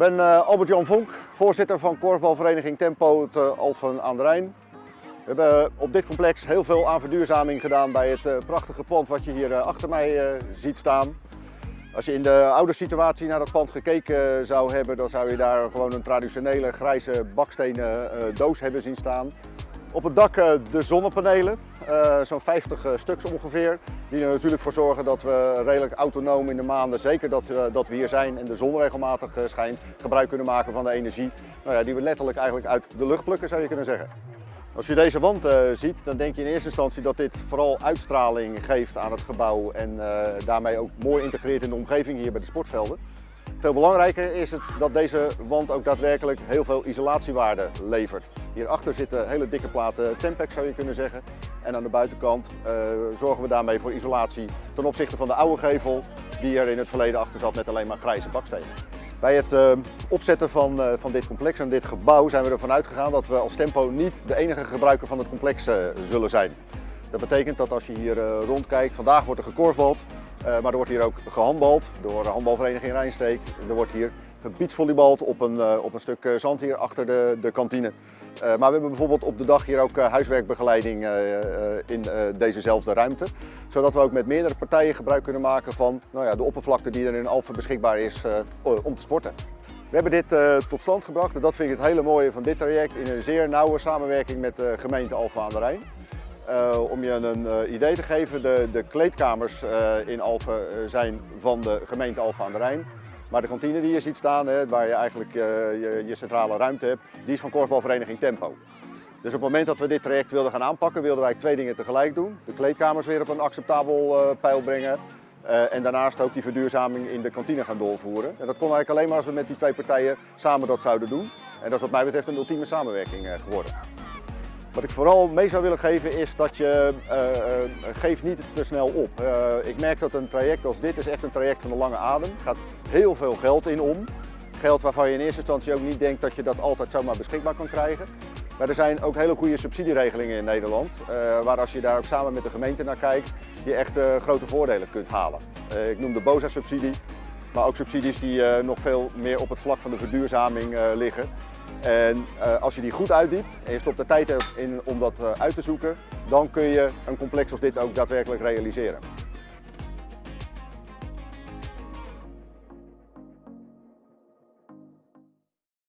ben uh, Albert-Jan Vonk, voorzitter van korfbalvereniging Tempo te Alphen aan de Rijn. We hebben op dit complex heel veel aan verduurzaming gedaan bij het prachtige pand wat je hier achter mij ziet staan. Als je in de oude situatie naar dat pand gekeken zou hebben, dan zou je daar gewoon een traditionele grijze bakstenen doos hebben zien staan. Op het dak de zonnepanelen, zo'n 50 stuks ongeveer, die er natuurlijk voor zorgen dat we redelijk autonoom in de maanden, zeker dat, dat we hier zijn en de zon regelmatig schijnt, gebruik kunnen maken van de energie nou ja, die we letterlijk eigenlijk uit de lucht plukken zou je kunnen zeggen. Als je deze wand ziet, dan denk je in eerste instantie dat dit vooral uitstraling geeft aan het gebouw en daarmee ook mooi integreert in de omgeving hier bij de sportvelden. Veel belangrijker is het dat deze wand ook daadwerkelijk heel veel isolatiewaarde levert. Hierachter zitten hele dikke platen Tempex zou je kunnen zeggen. En aan de buitenkant uh, zorgen we daarmee voor isolatie ten opzichte van de oude gevel die er in het verleden achter zat met alleen maar grijze bakstenen. Bij het uh, opzetten van, uh, van dit complex en dit gebouw zijn we ervan uitgegaan dat we als Tempo niet de enige gebruiker van het complex zullen zijn. Dat betekent dat als je hier rondkijkt, vandaag wordt er gekorfbald, maar er wordt hier ook gehandbald door de handbalvereniging Rijnsteek. Er wordt hier gebietsvolleybald op een, op een stuk zand hier achter de, de kantine. Maar we hebben bijvoorbeeld op de dag hier ook huiswerkbegeleiding in dezezelfde ruimte. Zodat we ook met meerdere partijen gebruik kunnen maken van nou ja, de oppervlakte die er in Alphen beschikbaar is om te sporten. We hebben dit tot stand gebracht en dat vind ik het hele mooie van dit traject in een zeer nauwe samenwerking met de gemeente Alphen aan de Rijn. Om je een idee te geven, de, de kleedkamers in Alphen zijn van de gemeente Alphen aan de Rijn. Maar de kantine die je ziet staan, hè, waar je eigenlijk je, je, centrale ruimte hebt, die is van korfbalvereniging Tempo. Dus op het moment dat we dit traject wilden gaan aanpakken, wilden wij twee dingen tegelijk doen. De kleedkamers weer op een acceptabel pijl brengen en daarnaast ook die verduurzaming in de kantine gaan doorvoeren. En dat kon eigenlijk alleen maar als we met die twee partijen samen dat zouden doen. En dat is wat mij betreft een ultieme samenwerking geworden. Wat ik vooral mee zou willen geven is dat je uh, uh, geef niet te snel op. Uh, ik merk dat een traject als dit is echt een traject van de lange adem. Er gaat heel veel geld in om. Geld waarvan je in eerste instantie ook niet denkt dat je dat altijd zomaar beschikbaar kan krijgen. Maar er zijn ook hele goede subsidieregelingen in Nederland. waar als je daar ook samen met de gemeente naar kijkt, je echt grote voordelen kunt halen. ik noem de BOSA-subsidie, maar ook subsidies die nog veel meer op het vlak van de verduurzaming liggen. En uh, als je die goed uitdiept en je stopt de tijd in om dat uit te zoeken, dan kun je een complex als dit ook daadwerkelijk realiseren.